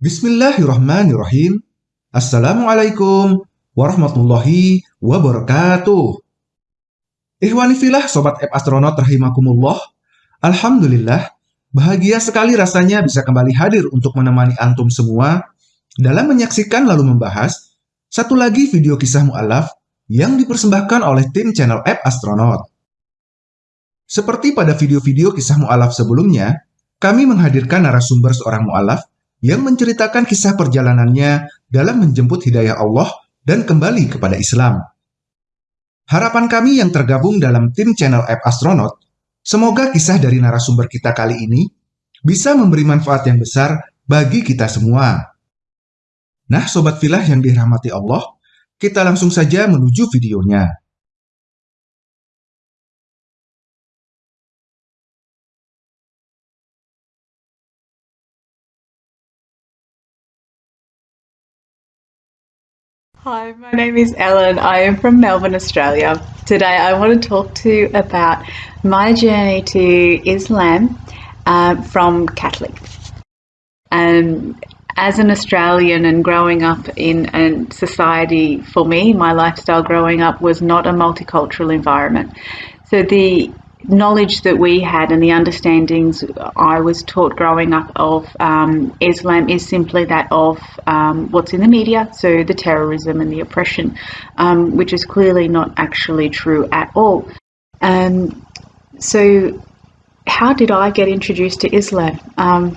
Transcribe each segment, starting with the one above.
Bismillahirrahmanirrahim. Assalamualaikum warahmatullahi wabarakatuh. Ikhwani filah Sobat App Astronaut rahimakumullah. Alhamdulillah, bahagia sekali rasanya bisa kembali hadir untuk menemani antum semua dalam menyaksikan lalu membahas satu lagi video kisah mu'alaf yang dipersembahkan oleh tim channel App Astronaut. Seperti pada video-video kisah mu'alaf sebelumnya, kami menghadirkan narasumber seorang mu'alaf yang menceritakan kisah perjalanannya dalam menjemput hidayah Allah dan kembali kepada Islam. Harapan kami yang tergabung dalam tim channel App Astronaut, semoga kisah dari narasumber kita kali ini bisa memberi manfaat yang besar bagi kita semua. Nah, Sobat Filah yang dirahmati Allah, kita langsung saja menuju videonya. Hi, my name is Ellen. I am from Melbourne, Australia. Today I want to talk to you about my journey to Islam uh, from Catholic. Um, as an Australian and growing up in a society, for me, my lifestyle growing up was not a multicultural environment. So the knowledge that we had and the understandings I was taught growing up of um, Islam is simply that of um, what's in the media, so the terrorism and the oppression, um, which is clearly not actually true at all. Um, so, how did I get introduced to Islam? Um,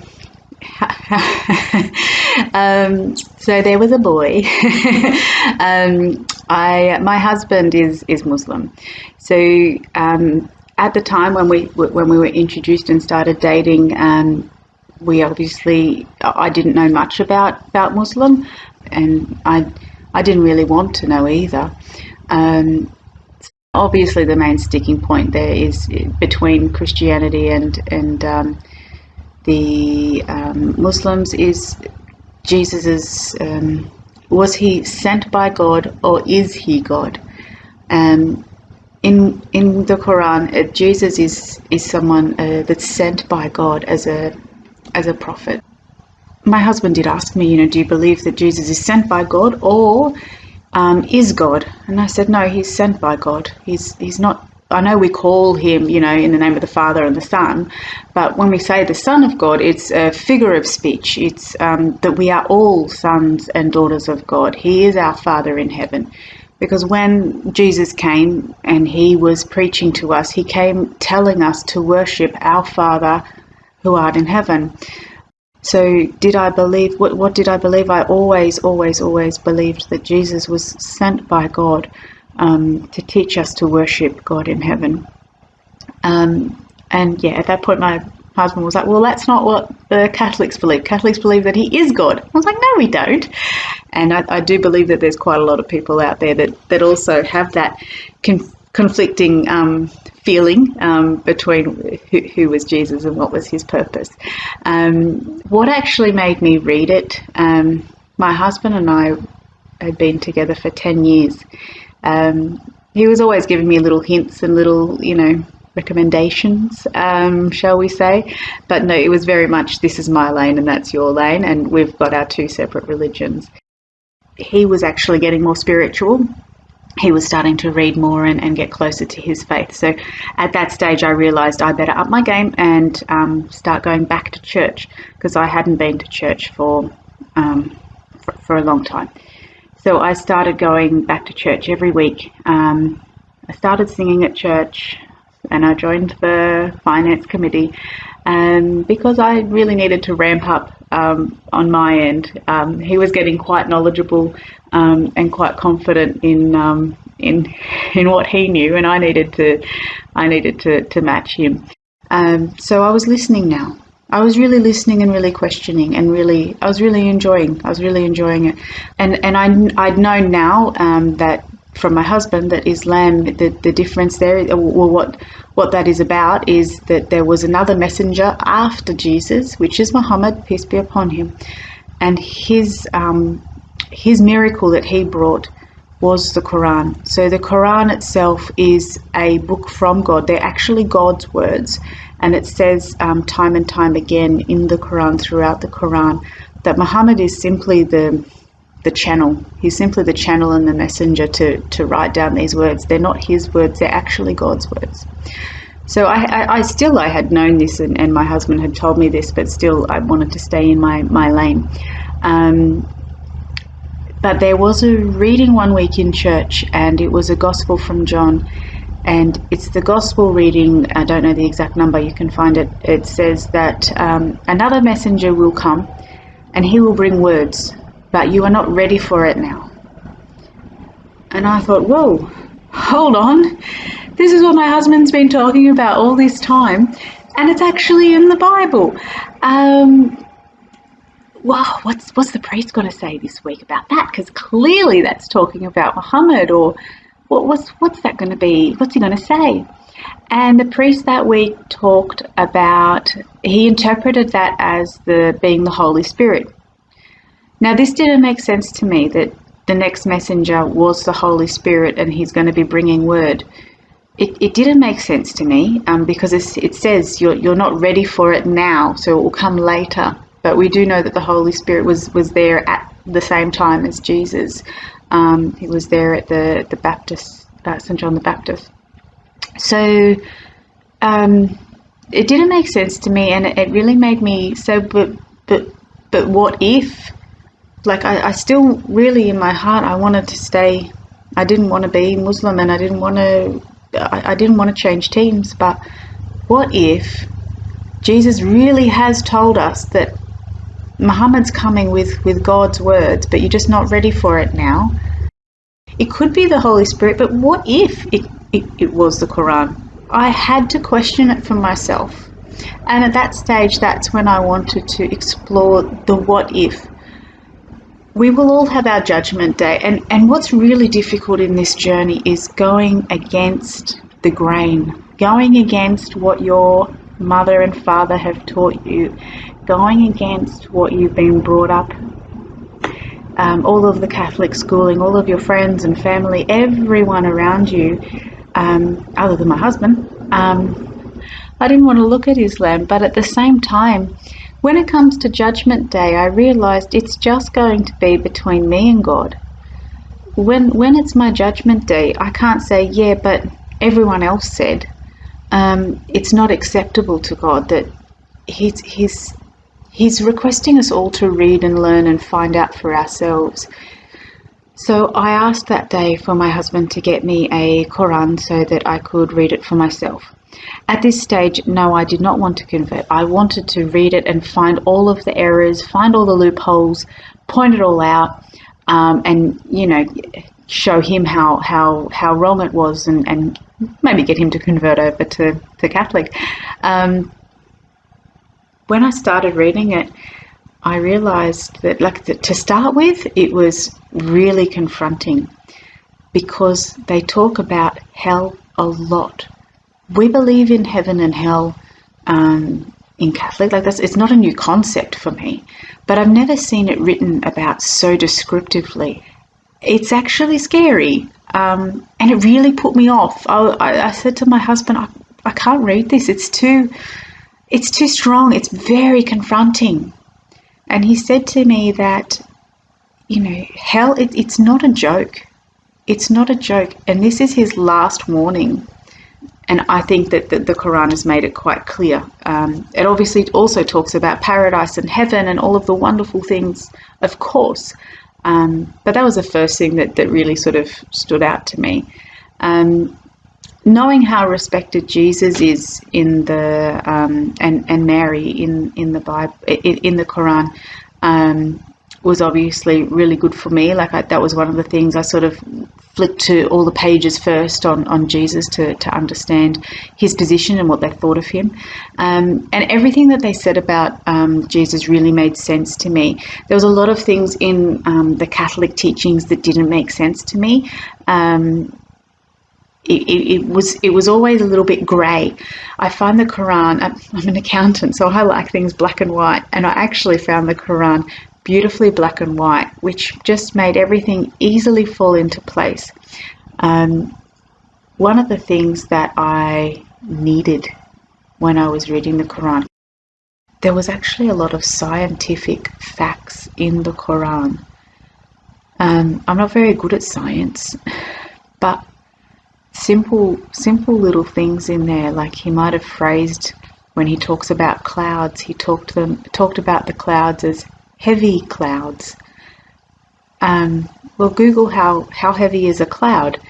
um, so there was a boy. I my husband is is Muslim, so um, at the time when we when we were introduced and started dating, um, we obviously I didn't know much about about Muslim, and I I didn't really want to know either. Um, obviously, the main sticking point there is between Christianity and and um, the um, Muslims is Jesus's um, was he sent by God or is he God? Um, in in the Quran, uh, Jesus is is someone uh, that's sent by God as a as a prophet. My husband did ask me, you know, do you believe that Jesus is sent by God or um, is God? And I said, no, he's sent by God. He's he's not. I know we call him, you know, in the name of the Father and the Son, but when we say the Son of God, it's a figure of speech. It's um, that we are all sons and daughters of God. He is our Father in heaven. Because when Jesus came and he was preaching to us, he came telling us to worship our Father who art in heaven. So, did I believe, what, what did I believe? I always, always, always believed that Jesus was sent by God um, to teach us to worship God in heaven. Um, and yeah, at that point, my husband was like, Well, that's not what the Catholics believe. Catholics believe that he is God. I was like, No, we don't. And I, I do believe that there's quite a lot of people out there that, that also have that con- conflicting um, feeling um, between who, who, was Jesus and what was his purpose. Um, what actually made me read it, um, my husband and I had been together for 10 years. Um, he was always giving me little hints and little, you know, recommendations, um, shall we say. But no, it was very much this is my lane and that's your lane, and we've got our two separate religions. He was actually getting more spiritual. He was starting to read more and, and get closer to his faith. So at that stage, I realised I better up my game and um, start going back to church because I hadn't been to church for, um, for, for a long time. So I started going back to church every week. Um, I started singing at church and I joined the finance committee um, because I really needed to ramp up um, on my end. Um, he was getting quite knowledgeable um, and quite confident in um, in in what he knew, and I needed to I needed to to match him. Um, so I was listening now. I was really listening and really questioning and really I was really enjoying I was really enjoying it and and I I'd known now that from my husband that Islam, the, the difference there, well, what what that is about is that there was another messenger after Jesus, which is Muhammad, peace be upon him, and his um, his miracle that he brought was the Quran. So the Quran itself is a book from God. They're actually God's words, and it says um, time and time again in the Quran, throughout the Quran, that Muhammad is simply the the channel. He's simply the channel and the messenger to, to write down these words. They're not his words, they're actually God's words. So I, I, I still I had known this and, and, my husband had told me this, but still I wanted to stay in my, my lane. Um, but there was a reading one week in church and it was a gospel from John and it's the gospel reading i don't know the exact number you can find it it says that um, another messenger will come and he will bring words but you are not ready for it now and i thought whoa hold on this is what my husband's been talking about all this time and it's actually in the bible um, wow, what's what's the priest going to say this week about that? Because clearly that's talking about Muhammad or what, what's, what's that going to be? What's he going to say? And the priest that week talked about, he interpreted that as the being the Holy Spirit. Now, this didn't make sense to me that the next messenger was the Holy Spirit and he's going to be bringing word. It, it didn't make sense to me um, because it says you're, you're not ready for it now, so it will come later. But we do know that the Holy Spirit was, was there at the same time as Jesus. Um, he was there at the the Baptist uh, St John the Baptist. So um, it didn't make sense to me, and it, it really made me so. But but but what if? Like I, I still really in my heart I wanted to stay. I didn't want to be Muslim, and I didn't want to. I, I didn't want to change teams. But what if Jesus really has told us that Muhammad's coming with, with God's words, but you're just not ready for it now. It could be the Holy Spirit, but what if it, it, it was the Quran? I had to question it for myself. And at that stage, that's when I wanted to explore the what if. We will all have our judgment day, and, and what's really difficult in this journey is going against the grain, going against what your mother and father have taught you, going against what you've been brought up, um, all of the Catholic schooling, all of your friends and family, everyone around you, um, other than my husband, um, I didn't want to look at Islam, but at the same time, when it comes to Judgment Day, I realized it's just going to be between me and God. When when it's my Judgment Day, I can't say, yeah, but everyone else said. Um, it's not acceptable to God that He's He's He's requesting us all to read and learn and find out for ourselves. So I asked that day for my husband to get me a Quran so that I could read it for myself. At this stage, no, I did not want to convert. I wanted to read it and find all of the errors, find all the loopholes, point it all out, um, and you know, show him how how how wrong it was, and, and maybe get him to convert over to to Catholic. Um, when I started reading it, I realized that, like, to start with, it was really confronting because they talk about hell a lot. We believe in heaven and hell um, in Catholic, like that's it's not a new concept for me, but I've never seen it written about so descriptively. It's actually scary, um, and it really put me off. I, I, I said to my husband, I, I can't read this. It's too it's too strong. It's very confronting. And he said to me that, you know, hell, it, it's not a joke. It's not a joke. And this is his last warning. And I think that the, the Quran has made it quite clear. Um, it obviously also talks about paradise and heaven and all of the wonderful things, of course. Um, but that was the first thing that, that really sort of stood out to me. Um, knowing how respected Jesus is in the um, and and Mary in in the Bible in, in the Quran um, was obviously really good for me. Like I, that was one of the things I sort of flicked to all the pages first on, on Jesus to, to understand his position and what they thought of him. Um, and everything that they said about um, Jesus really made sense to me. There was a lot of things in um, the Catholic teachings that didn't make sense to me. Um, it, it, it, was it was always a little bit grey. I find the Quran. I'm an accountant, so I like things black and white, and I actually found the Quran beautifully black and white, which just made everything easily fall into place. Um, one of the things that I needed when I was reading the Quran, there was actually a lot of scientific facts in the Quran. Um, I'm not very good at science, but simple, simple little things in there, like he might have phrased when he talks about clouds, he talked them talked about the clouds as heavy clouds. Um, well, Google how how heavy is a cloud.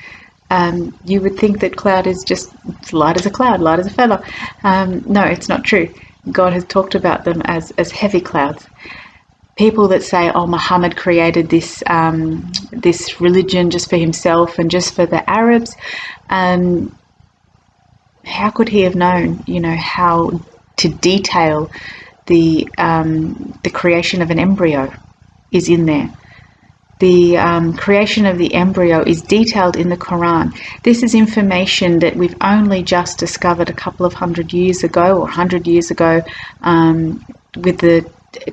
Um, you would think that cloud is just light as a cloud, light as a feather. Um, no, it's not true. God has talked about them as as heavy clouds. People that say, "Oh, Muhammad created this um, this religion just for himself and just for the Arabs," um, how could he have known, you know, how to detail the um, the creation of an embryo is in there. The um, creation of the embryo is detailed in the Quran. This is information that we've only just discovered a couple of hundred years ago or hundred years ago um, with the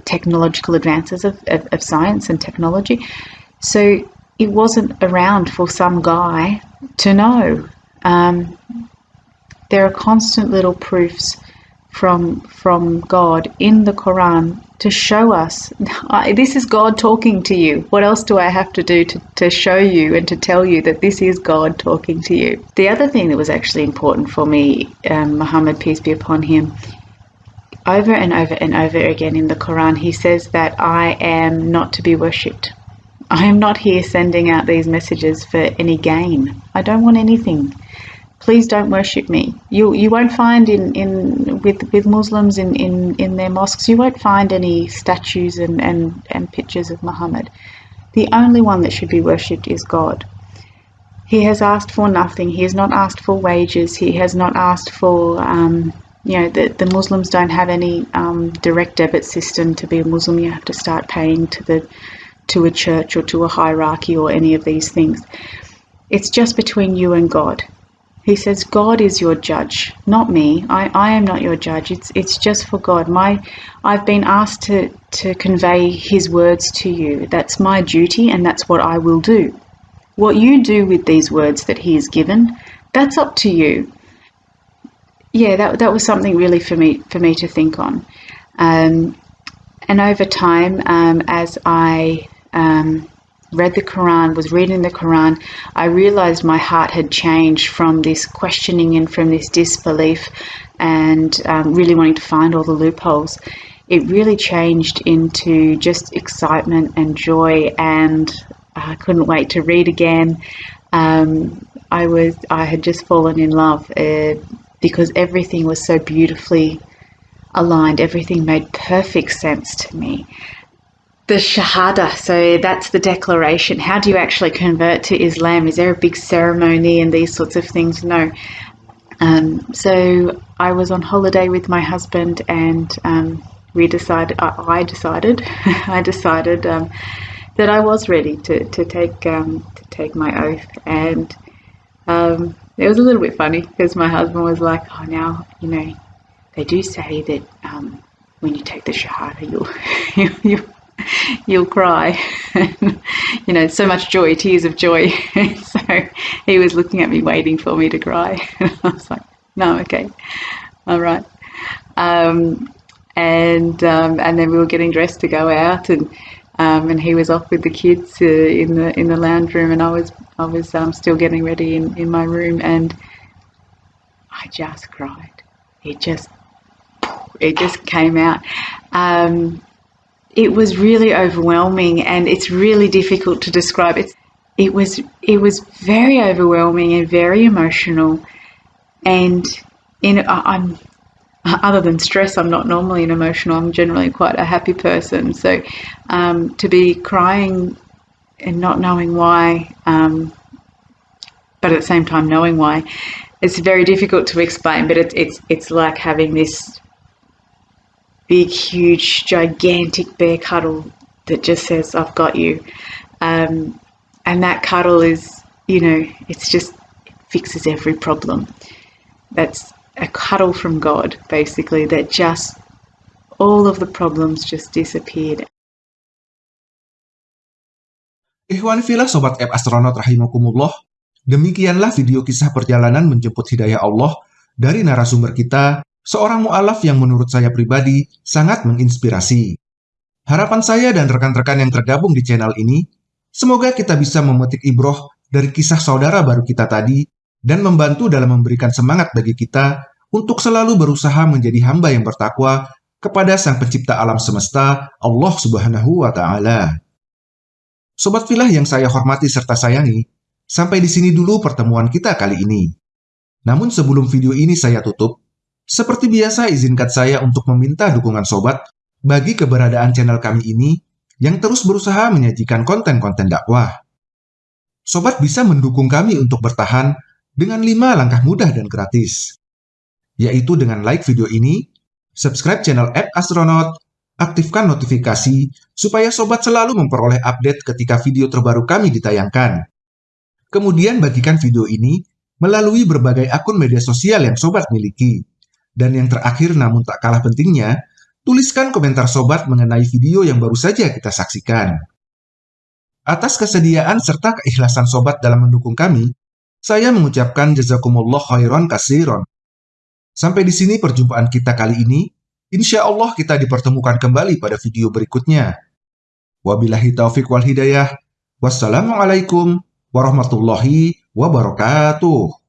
technological advances of, of, of science and technology. So it wasn't around for some guy to know. Um, there are constant little proofs from from God in the Quran to show us this is God talking to you. What else do I have to do to, to show you and to tell you that this is God talking to you? The other thing that was actually important for me, um, Muhammad, peace be upon him, over and over and over again in the Quran, he says that I am not to be worshipped. I am not here sending out these messages for any gain. I don't want anything please don't worship me. You you won't find in, in with with Muslims in, in, in their mosques you won't find any statues and, and, and pictures of Muhammad. The only one that should be worshipped is God. He has asked for nothing. He has not asked for wages. He has not asked for um, you know the, the Muslims don't have any um, direct debit system to be a Muslim. You have to start paying to the to a church or to a hierarchy or any of these things. It's just between you and God. He says, God is your judge, not me. I, I am not your judge. It's it's just for God. My I've been asked to, to convey his words to you. That's my duty and that's what I will do. What you do with these words that he has given, that's up to you. Yeah, that that was something really for me for me to think on. Um, and over time, um, as I um, read the Quran, was reading the Quran, I realized my heart had changed from this questioning and from this disbelief and um, really wanting to find all the loopholes. It really changed into just excitement and joy, and I couldn't wait to read again. Um, I was I had just fallen in love uh, because everything was so beautifully aligned. Everything made perfect sense to me the Shahada, so that's the declaration. How do you actually convert to Islam? Is there a big ceremony and these sorts of things? No. Um, so I was on holiday with my husband and um, we decided, I, decided, I decided um, that I was ready to, to take um, to take my oath and um, it was a little bit funny because my husband was like, oh now, you know, they do say that um, when you take the Shahada, you'll, you'll you'll cry. you know, so much joy, tears of joy. so he was looking at me, waiting for me to cry. I was like, no, okay, all right. Um, and um, and then we were getting dressed to go out, and um, and he was off with the kids uh, in the in the lounge room, and I was I was um, still getting ready in, in my room, and I just cried. It just it just came out. Um, it was really overwhelming and it's really difficult to describe. It's, it was it was very overwhelming and very emotional and in I'm other than stress I'm not normally an emotional I'm generally quite a happy person so um, to be crying and not knowing why um, but at the same time knowing why it's very difficult to explain but it, it's it's like having this big, huge, gigantic bear cuddle that just says, I've got you. Um, and that cuddle is, you know, it's just, it fixes every problem. That's a cuddle from God, basically, that just, all of the problems just disappeared. Ikhwan filah Sobat App Astronaut Rahimakumullah, demikianlah video kisah perjalanan menjemput hidayah Allah dari narasumber kita seorang mu'alaf yang menurut saya pribadi sangat menginspirasi. Harapan saya dan rekan-rekan yang tergabung di channel ini, semoga kita bisa memetik ibroh dari kisah saudara baru kita tadi dan membantu dalam memberikan semangat bagi kita untuk selalu berusaha menjadi hamba yang bertakwa kepada Sang Pencipta alam semesta, Allah Subhanahu wa Ta'ala. Sobat filah yang saya hormati serta sayangi, sampai di sini dulu pertemuan kita kali ini. Namun sebelum video ini saya tutup, seperti biasa izinkan saya untuk meminta dukungan sobat bagi keberadaan channel kami ini yang terus berusaha menyajikan konten-konten dakwah. Sobat bisa mendukung kami untuk bertahan dengan 5 langkah mudah dan gratis, yaitu dengan like video ini, subscribe channel App Astronaut, aktifkan notifikasi supaya sobat selalu memperoleh update ketika video terbaru kami ditayangkan. Kemudian bagikan video ini melalui berbagai akun media sosial yang sobat miliki. Dan yang terakhir namun tak kalah pentingnya, tuliskan komentar sobat mengenai video yang baru saja kita saksikan. Atas kesediaan serta keikhlasan sobat dalam mendukung kami, saya mengucapkan jazakumullah khairan kasiron. Sampai di sini perjumpaan kita kali ini. Insya Allah kita dipertemukan kembali pada video berikutnya. Wabillahi taufik wal hidayah. Wassalamualaikum warahmatullahi wabarakatuh.